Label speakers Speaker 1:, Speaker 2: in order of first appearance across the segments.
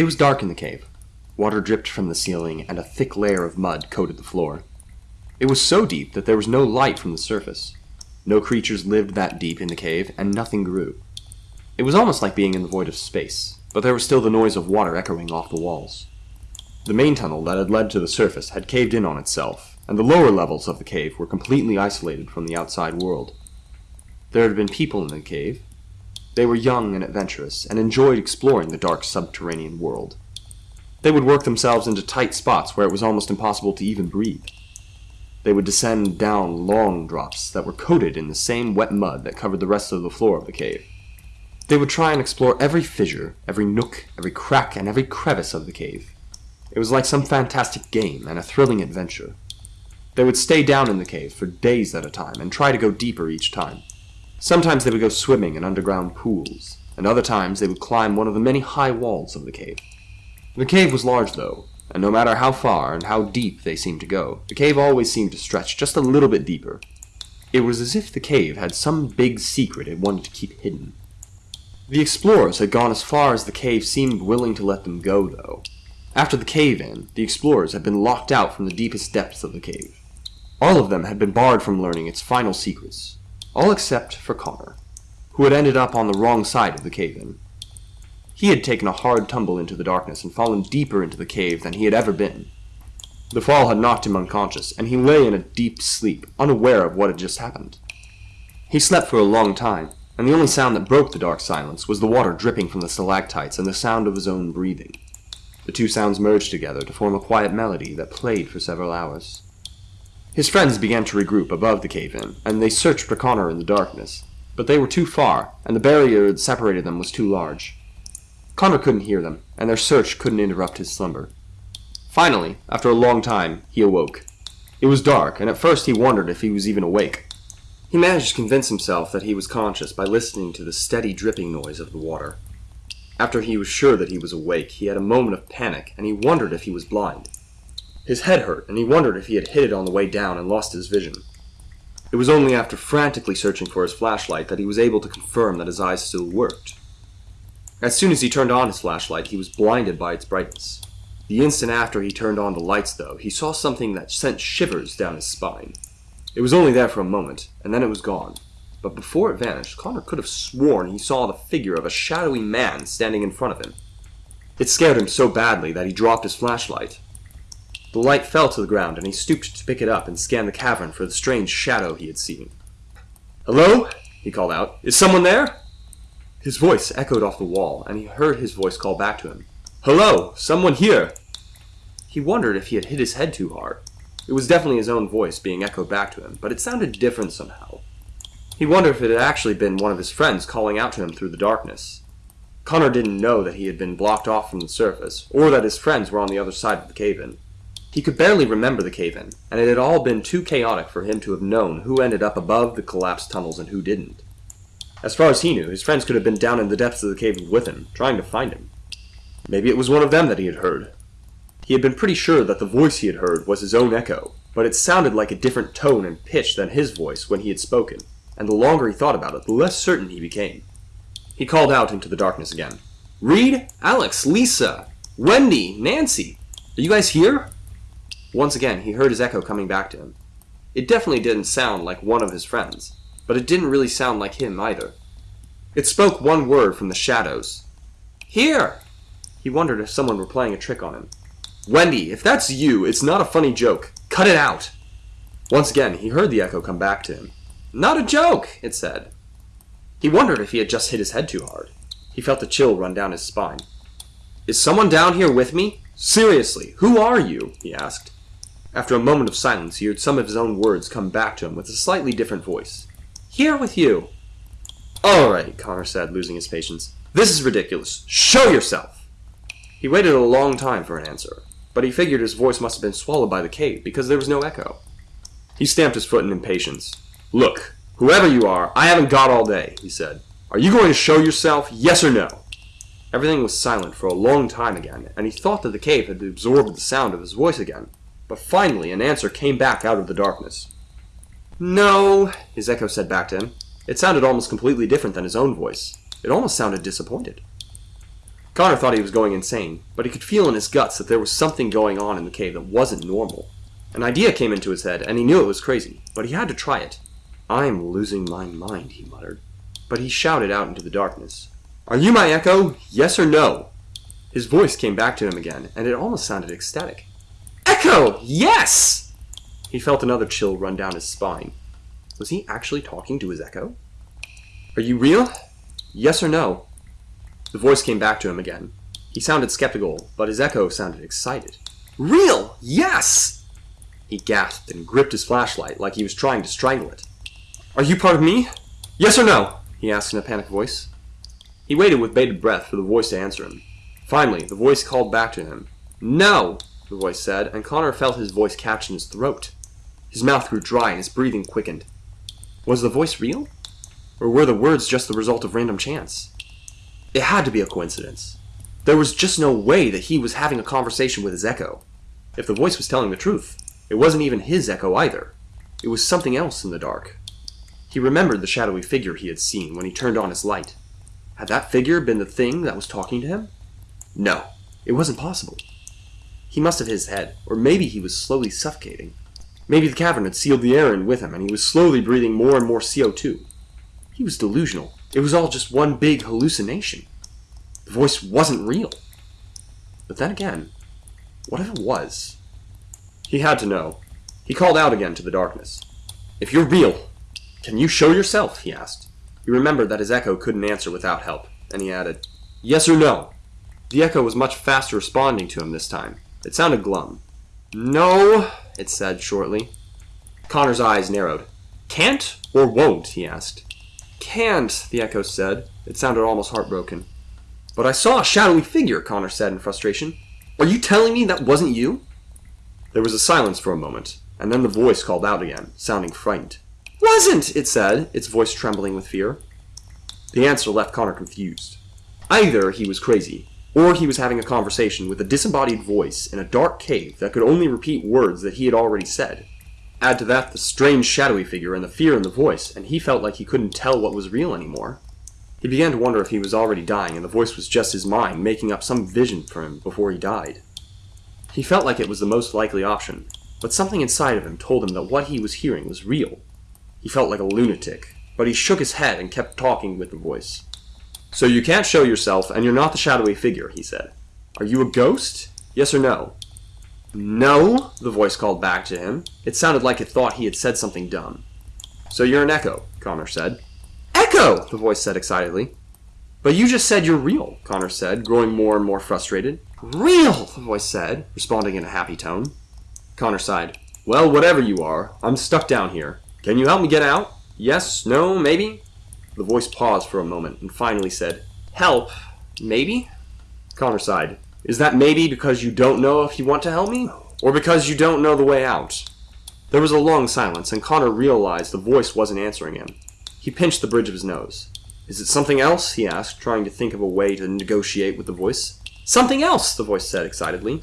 Speaker 1: It was dark in the cave. Water dripped from the ceiling, and a thick layer of mud coated the floor. It was so deep that there was no light from the surface. No creatures lived that deep in the cave, and nothing grew. It was almost like being in the void of space, but there was still the noise of water echoing off the walls. The main tunnel that had led to the surface had caved in on itself, and the lower levels of the cave were completely isolated from the outside world. There had been people in the cave. They were young and adventurous, and enjoyed exploring the dark subterranean world. They would work themselves into tight spots where it was almost impossible to even breathe. They would descend down long drops that were coated in the same wet mud that covered the rest of the floor of the cave. They would try and explore every fissure, every nook, every crack, and every crevice of the cave. It was like some fantastic game and a thrilling adventure. They would stay down in the cave for days at a time and try to go deeper each time. Sometimes they would go swimming in underground pools, and other times they would climb one of the many high walls of the cave. The cave was large, though, and no matter how far and how deep they seemed to go, the cave always seemed to stretch just a little bit deeper. It was as if the cave had some big secret it wanted to keep hidden. The explorers had gone as far as the cave seemed willing to let them go, though. After the cave-in, the explorers had been locked out from the deepest depths of the cave. All of them had been barred from learning its final secrets, all except for Connor, who had ended up on the wrong side of the cave-in. He had taken a hard tumble into the darkness and fallen deeper into the cave than he had ever been. The fall had knocked him unconscious, and he lay in a deep sleep, unaware of what had just happened. He slept for a long time, and the only sound that broke the dark silence was the water dripping from the stalactites and the sound of his own breathing. The two sounds merged together to form a quiet melody that played for several hours. His friends began to regroup above the cave-in, and they searched for Connor in the darkness, but they were too far, and the barrier that separated them was too large. Connor couldn't hear them, and their search couldn't interrupt his slumber. Finally, after a long time, he awoke. It was dark, and at first he wondered if he was even awake. He managed to convince himself that he was conscious by listening to the steady dripping noise of the water. After he was sure that he was awake, he had a moment of panic, and he wondered if he was blind. His head hurt, and he wondered if he had hit it on the way down and lost his vision. It was only after frantically searching for his flashlight that he was able to confirm that his eyes still worked. As soon as he turned on his flashlight, he was blinded by its brightness. The instant after he turned on the lights, though, he saw something that sent shivers down his spine. It was only there for a moment, and then it was gone. But before it vanished, Connor could have sworn he saw the figure of a shadowy man standing in front of him. It scared him so badly that he dropped his flashlight. The light fell to the ground, and he stooped to pick it up and scan the cavern for the strange shadow he had seen. Hello? he called out. Is someone there? His voice echoed off the wall, and he heard his voice call back to him. Hello, someone here! He wondered if he had hit his head too hard. It was definitely his own voice being echoed back to him, but it sounded different somehow. He wondered if it had actually been one of his friends calling out to him through the darkness. Connor didn't know that he had been blocked off from the surface, or that his friends were on the other side of the cave-in. He could barely remember the cave-in, and it had all been too chaotic for him to have known who ended up above the collapsed tunnels and who didn't. As far as he knew, his friends could have been down in the depths of the cave with him, trying to find him. Maybe it was one of them that he had heard. He had been pretty sure that the voice he had heard was his own echo, but it sounded like a different tone and pitch than his voice when he had spoken, and the longer he thought about it, the less certain he became. He called out into the darkness again. Reed? Alex? Lisa? Wendy? Nancy? Are you guys here? Once again, he heard his echo coming back to him. It definitely didn't sound like one of his friends but it didn't really sound like him either. It spoke one word from the shadows. Here! He wondered if someone were playing a trick on him. Wendy, if that's you, it's not a funny joke. Cut it out! Once again, he heard the echo come back to him. Not a joke, it said. He wondered if he had just hit his head too hard. He felt a chill run down his spine. Is someone down here with me? Seriously, who are you? he asked. After a moment of silence, he heard some of his own words come back to him with a slightly different voice. Here with you. Alright, Connor said, losing his patience. This is ridiculous. Show yourself! He waited a long time for an answer, but he figured his voice must have been swallowed by the cave because there was no echo. He stamped his foot in impatience. Look, whoever you are, I haven't got all day, he said. Are you going to show yourself, yes or no? Everything was silent for a long time again, and he thought that the cave had absorbed the sound of his voice again. But finally an answer came back out of the darkness. No, his echo said back to him. It sounded almost completely different than his own voice. It almost sounded disappointed. Connor thought he was going insane, but he could feel in his guts that there was something going on in the cave that wasn't normal. An idea came into his head, and he knew it was crazy, but he had to try it. I'm losing my mind, he muttered. But he shouted out into the darkness. Are you my echo? Yes or no? His voice came back to him again, and it almost sounded ecstatic. Echo! Yes! He felt another chill run down his spine. Was he actually talking to his echo? Are you real? Yes or no? The voice came back to him again. He sounded skeptical, but his echo sounded excited. Real! Yes! He gasped and gripped his flashlight like he was trying to strangle it. Are you part of me? Yes or no? he asked in a panicked voice. He waited with bated breath for the voice to answer him. Finally, the voice called back to him. No, the voice said, and Connor felt his voice catch in his throat. His mouth grew dry and his breathing quickened. Was the voice real? Or were the words just the result of random chance? It had to be a coincidence. There was just no way that he was having a conversation with his echo. If the voice was telling the truth, it wasn't even his echo either. It was something else in the dark. He remembered the shadowy figure he had seen when he turned on his light. Had that figure been the thing that was talking to him? No, it wasn't possible. He must have hit his head, or maybe he was slowly suffocating. Maybe the cavern had sealed the air in with him, and he was slowly breathing more and more CO2. He was delusional. It was all just one big hallucination. The voice wasn't real. But then again, what if it was? He had to know. He called out again to the darkness. If you're real, can you show yourself? he asked. He remembered that his echo couldn't answer without help, and he added, Yes or no? The echo was much faster responding to him this time. It sounded glum. No, it said shortly. Connor's eyes narrowed. Can't or won't? he asked. Can't, the echo said. It sounded almost heartbroken. But I saw a shadowy figure, Connor said in frustration. Are you telling me that wasn't you? There was a silence for a moment, and then the voice called out again, sounding frightened. Wasn't, it said, its voice trembling with fear. The answer left Connor confused. Either he was crazy, or he was having a conversation with a disembodied voice in a dark cave that could only repeat words that he had already said. Add to that the strange shadowy figure and the fear in the voice, and he felt like he couldn't tell what was real anymore. He began to wonder if he was already dying and the voice was just his mind making up some vision for him before he died. He felt like it was the most likely option, but something inside of him told him that what he was hearing was real, he felt like a lunatic, but he shook his head and kept talking with the voice. So you can't show yourself, and you're not the shadowy figure, he said. Are you a ghost? Yes or no? No, the voice called back to him. It sounded like it thought he had said something dumb. So you're an echo, Connor said. Echo! the voice said excitedly. But you just said you're real, Connor said, growing more and more frustrated. Real, the voice said, responding in a happy tone. Connor sighed. Well, whatever you are, I'm stuck down here. Can you help me get out? Yes? No? Maybe? The voice paused for a moment and finally said, Help? Maybe? Connor sighed. Is that maybe because you don't know if you want to help me? Or because you don't know the way out? There was a long silence, and Connor realized the voice wasn't answering him. He pinched the bridge of his nose. Is it something else? he asked, trying to think of a way to negotiate with the voice. Something else, the voice said excitedly.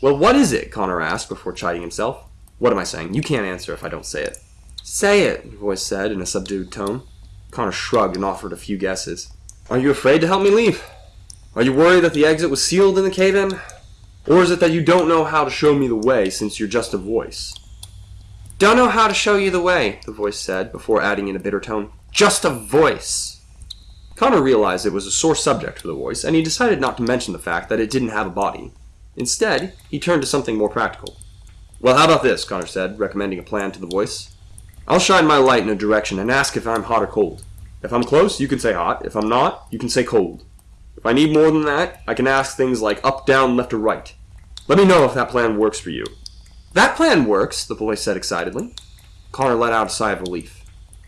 Speaker 1: Well, what is it? Connor asked before chiding himself. What am I saying? You can't answer if I don't say it. Say it, the voice said in a subdued tone. Connor shrugged and offered a few guesses. Are you afraid to help me leave? Are you worried that the exit was sealed in the cave-in? Or is it that you don't know how to show me the way since you're just a voice? Don't know how to show you the way, the voice said, before adding in a bitter tone. Just a voice. Connor realized it was a sore subject for the voice, and he decided not to mention the fact that it didn't have a body. Instead, he turned to something more practical. Well, how about this, Connor said, recommending a plan to the voice. I'll shine my light in a direction and ask if I'm hot or cold. If I'm close, you can say hot. If I'm not, you can say cold. If I need more than that, I can ask things like up, down, left, or right. Let me know if that plan works for you. That plan works, the voice said excitedly. Connor let out a sigh of relief.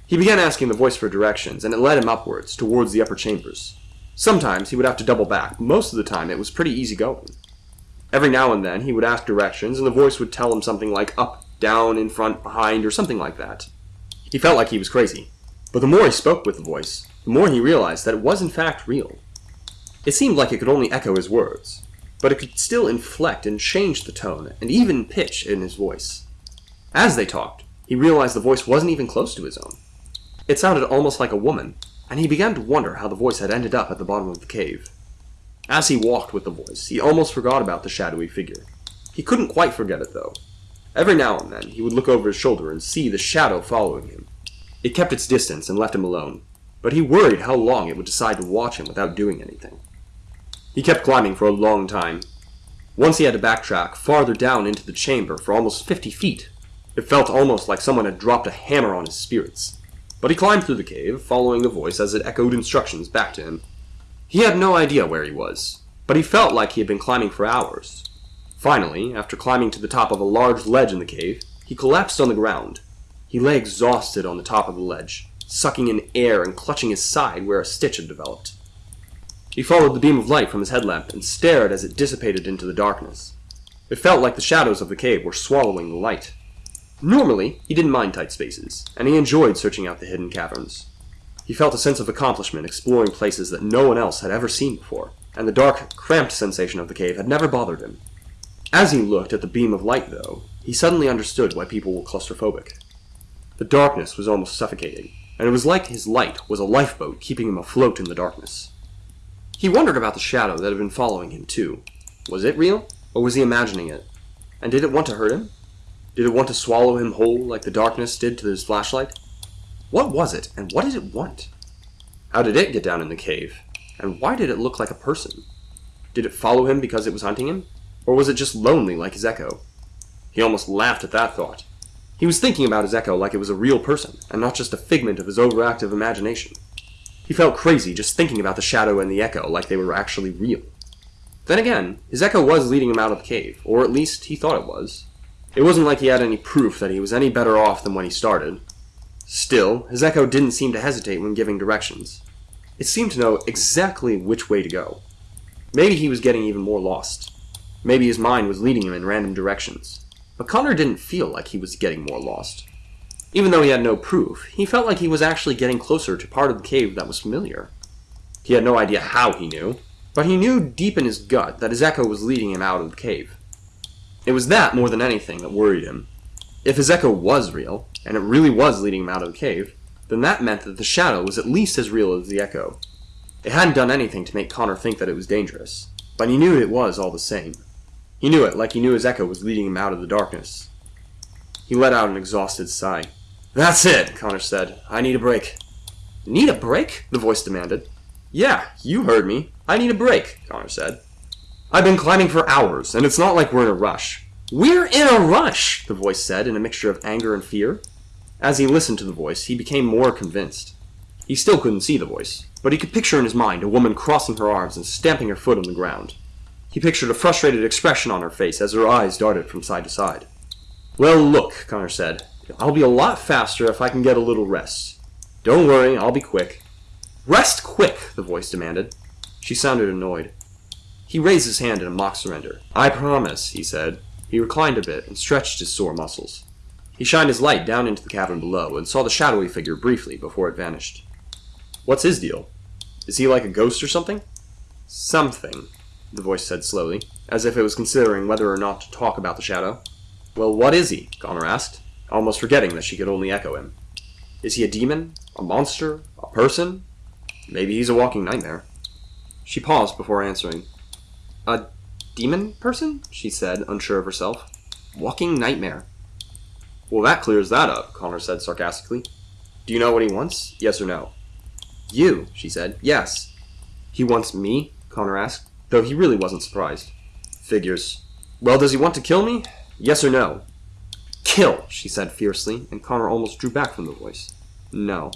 Speaker 1: He began asking the voice for directions, and it led him upwards, towards the upper chambers. Sometimes he would have to double back, but most of the time it was pretty easy going. Every now and then he would ask directions, and the voice would tell him something like up, down, in front, behind, or something like that. He felt like he was crazy. But the more he spoke with the voice, the more he realized that it was in fact real. It seemed like it could only echo his words, but it could still inflect and change the tone and even pitch in his voice. As they talked, he realized the voice wasn't even close to his own. It sounded almost like a woman, and he began to wonder how the voice had ended up at the bottom of the cave. As he walked with the voice, he almost forgot about the shadowy figure. He couldn't quite forget it, though. Every now and then, he would look over his shoulder and see the shadow following him. It kept its distance and left him alone, but he worried how long it would decide to watch him without doing anything. He kept climbing for a long time. Once he had to backtrack farther down into the chamber for almost 50 feet. It felt almost like someone had dropped a hammer on his spirits. But he climbed through the cave, following the voice as it echoed instructions back to him. He had no idea where he was, but he felt like he had been climbing for hours. Finally, after climbing to the top of a large ledge in the cave, he collapsed on the ground. He lay exhausted on the top of the ledge, sucking in air and clutching his side where a stitch had developed. He followed the beam of light from his headlamp and stared as it dissipated into the darkness. It felt like the shadows of the cave were swallowing the light. Normally, he didn't mind tight spaces, and he enjoyed searching out the hidden caverns. He felt a sense of accomplishment exploring places that no one else had ever seen before, and the dark, cramped sensation of the cave had never bothered him. As he looked at the beam of light, though, he suddenly understood why people were claustrophobic. The darkness was almost suffocating, and it was like his light was a lifeboat keeping him afloat in the darkness. He wondered about the shadow that had been following him, too. Was it real, or was he imagining it? And did it want to hurt him? Did it want to swallow him whole like the darkness did to his flashlight? What was it, and what did it want? How did it get down in the cave? And why did it look like a person? Did it follow him because it was hunting him? Or was it just lonely like his echo? He almost laughed at that thought. He was thinking about his echo like it was a real person, and not just a figment of his overactive imagination. He felt crazy just thinking about the shadow and the echo like they were actually real. Then again, his echo was leading him out of the cave, or at least he thought it was. It wasn't like he had any proof that he was any better off than when he started. Still, his echo didn't seem to hesitate when giving directions. It seemed to know exactly which way to go. Maybe he was getting even more lost. Maybe his mind was leading him in random directions. But Connor didn't feel like he was getting more lost. Even though he had no proof, he felt like he was actually getting closer to part of the cave that was familiar. He had no idea how he knew, but he knew deep in his gut that his echo was leading him out of the cave. It was that more than anything that worried him. If his echo was real, and it really was leading him out of the cave, then that meant that the shadow was at least as real as the echo. It hadn't done anything to make Connor think that it was dangerous, but he knew it was all the same. He knew it like he knew his echo was leading him out of the darkness. He let out an exhausted sigh. That's it, Connor said. I need a break. Need a break? The voice demanded. Yeah, you heard me. I need a break, Connor said. I've been climbing for hours, and it's not like we're in a rush. We're in a rush, the voice said in a mixture of anger and fear. As he listened to the voice, he became more convinced. He still couldn't see the voice, but he could picture in his mind a woman crossing her arms and stamping her foot on the ground. He pictured a frustrated expression on her face as her eyes darted from side to side. Well, look, Connor said. I'll be a lot faster if I can get a little rest. Don't worry, I'll be quick. Rest quick, the voice demanded. She sounded annoyed. He raised his hand in a mock surrender. I promise, he said. He reclined a bit and stretched his sore muscles. He shined his light down into the cavern below and saw the shadowy figure briefly before it vanished. What's his deal? Is he like a ghost or something? Something, the voice said slowly, as if it was considering whether or not to talk about the shadow. Well, what is he? Connor asked, almost forgetting that she could only echo him. Is he a demon? A monster? A person? Maybe he's a walking nightmare. She paused before answering. A demon person? she said, unsure of herself. Walking nightmare. Well, that clears that up, Connor said sarcastically. Do you know what he wants? Yes or no? You, she said. Yes. He wants me? Connor asked, though he really wasn't surprised. Figures. Well, does he want to kill me? Yes or no? Kill, she said fiercely, and Connor almost drew back from the voice. No.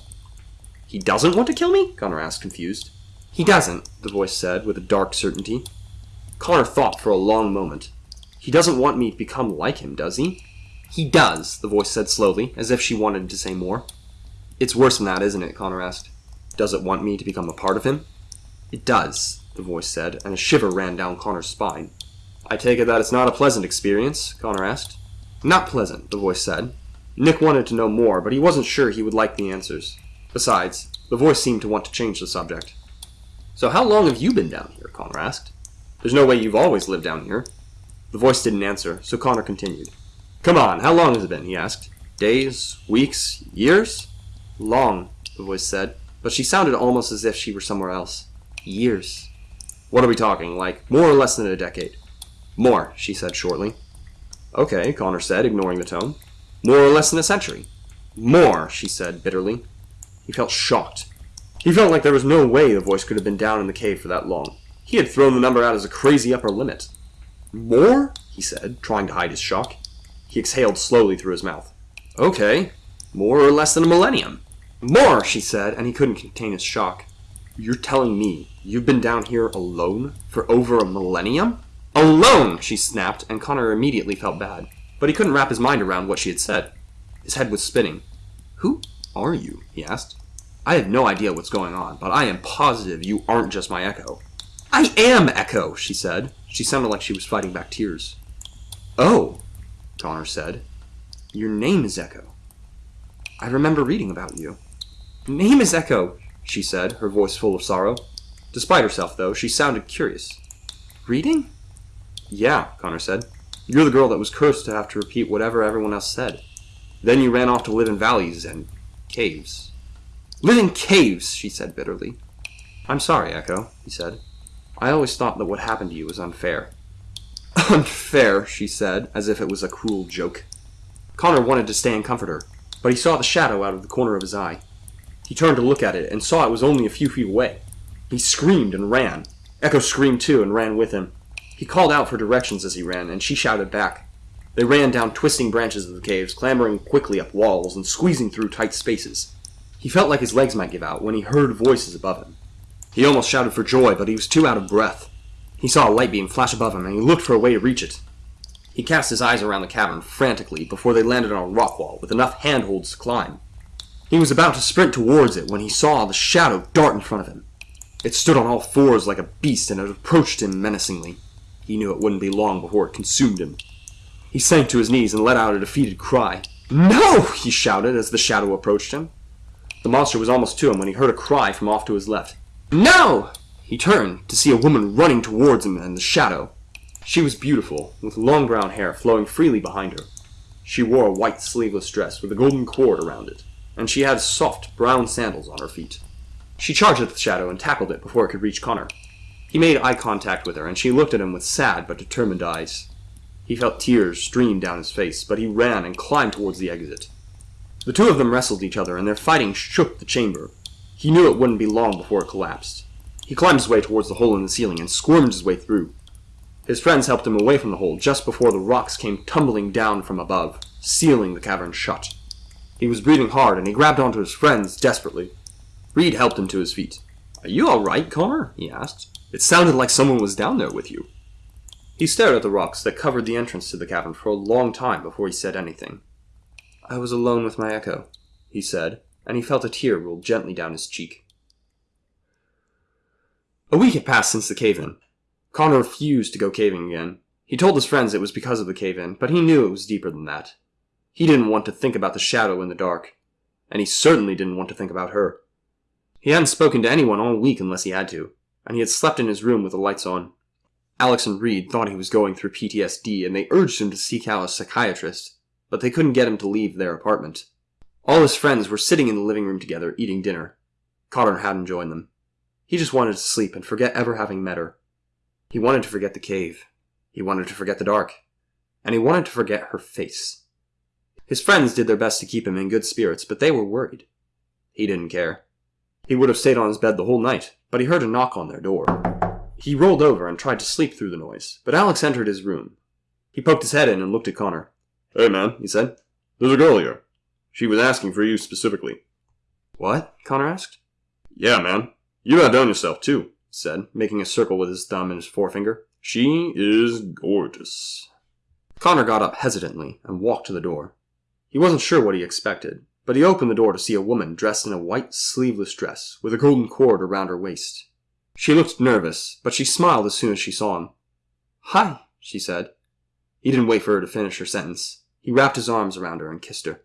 Speaker 1: He doesn't want to kill me? Connor asked, confused. He doesn't, the voice said, with a dark certainty. Connor thought for a long moment. He doesn't want me to become like him, does he? He does, the voice said slowly, as if she wanted to say more. It's worse than that, isn't it? Connor asked. Does it want me to become a part of him? It does, the voice said, and a shiver ran down Connor's spine. I take it that it's not a pleasant experience? Connor asked. Not pleasant, the voice said. Nick wanted to know more, but he wasn't sure he would like the answers. Besides, the voice seemed to want to change the subject. So how long have you been down here? Connor asked. There's no way you've always lived down here. The voice didn't answer, so Connor continued. Come on, how long has it been? he asked. Days? Weeks? Years? Long, the voice said, but she sounded almost as if she were somewhere else. Years. What are we talking, like more or less than a decade? More, she said shortly. Okay, Connor said, ignoring the tone. More or less than a century. More, she said bitterly. He felt shocked. He felt like there was no way the voice could have been down in the cave for that long. He had thrown the number out as a crazy upper limit. More? he said, trying to hide his shock. He exhaled slowly through his mouth. Okay, more or less than a millennium. More, she said, and he couldn't contain his shock. You're telling me you've been down here alone for over a millennium? Alone, she snapped, and Connor immediately felt bad. But he couldn't wrap his mind around what she had said. His head was spinning. Who are you? he asked. I have no idea what's going on, but I am positive you aren't just my echo. I am Echo, she said. She sounded like she was fighting back tears. Oh, Connor said. Your name is Echo. I remember reading about you. Name is Echo, she said, her voice full of sorrow. Despite herself, though, she sounded curious. Reading? Yeah, Connor said. You're the girl that was cursed to have to repeat whatever everyone else said. Then you ran off to live in valleys and caves. Live in caves, she said bitterly. I'm sorry, Echo, he said. I always thought that what happened to you was unfair. unfair, she said, as if it was a cruel joke. Connor wanted to stay and comfort her, but he saw the shadow out of the corner of his eye. He turned to look at it and saw it was only a few feet away. He screamed and ran. Echo screamed too and ran with him. He called out for directions as he ran, and she shouted back. They ran down twisting branches of the caves, clambering quickly up walls and squeezing through tight spaces. He felt like his legs might give out when he heard voices above him. He almost shouted for joy, but he was too out of breath. He saw a light beam flash above him, and he looked for a way to reach it. He cast his eyes around the cavern frantically before they landed on a rock wall with enough handholds to climb. He was about to sprint towards it when he saw the shadow dart in front of him. It stood on all fours like a beast and it approached him menacingly. He knew it wouldn't be long before it consumed him. He sank to his knees and let out a defeated cry. No! he shouted as the shadow approached him. The monster was almost to him when he heard a cry from off to his left. No! He turned to see a woman running towards him in the shadow. She was beautiful, with long brown hair flowing freely behind her. She wore a white sleeveless dress with a golden cord around it, and she had soft brown sandals on her feet. She charged at the shadow and tackled it before it could reach Connor. He made eye contact with her, and she looked at him with sad but determined eyes. He felt tears stream down his face, but he ran and climbed towards the exit. The two of them wrestled each other, and their fighting shook the chamber. He knew it wouldn't be long before it collapsed. He climbed his way towards the hole in the ceiling and squirmed his way through. His friends helped him away from the hole just before the rocks came tumbling down from above, sealing the cavern shut. He was breathing hard, and he grabbed onto his friends desperately. Reed helped him to his feet. Are you all right, Connor? he asked. It sounded like someone was down there with you. He stared at the rocks that covered the entrance to the cavern for a long time before he said anything. I was alone with my echo, he said, and he felt a tear roll gently down his cheek. A week had passed since the cave-in. Connor refused to go caving again. He told his friends it was because of the cave-in, but he knew it was deeper than that. He didn't want to think about the shadow in the dark, and he certainly didn't want to think about her. He hadn't spoken to anyone all week unless he had to, and he had slept in his room with the lights on. Alex and Reed thought he was going through PTSD, and they urged him to seek out a psychiatrist, but they couldn't get him to leave their apartment. All his friends were sitting in the living room together, eating dinner. Connor hadn't joined them. He just wanted to sleep and forget ever having met her. He wanted to forget the cave. He wanted to forget the dark. And he wanted to forget her face. His friends did their best to keep him in good spirits, but they were worried. He didn't care. He would have stayed on his bed the whole night, but he heard a knock on their door. He rolled over and tried to sleep through the noise, but Alex entered his room. He poked his head in and looked at Connor.
Speaker 2: Hey, man, he said. There's a girl here. She was asking for you specifically.
Speaker 1: What? Connor asked.
Speaker 2: Yeah, man. You outdone yourself, too,
Speaker 1: he said, making a circle with his thumb and his forefinger.
Speaker 2: She is gorgeous.
Speaker 1: Connor got up hesitantly and walked to the door. He wasn't sure what he expected, but he opened the door to see a woman dressed in a white sleeveless dress with a golden cord around her waist. She looked nervous, but she smiled as soon as she saw him. Hi, she said. He didn't wait for her to finish her sentence. He wrapped his arms around her and kissed her.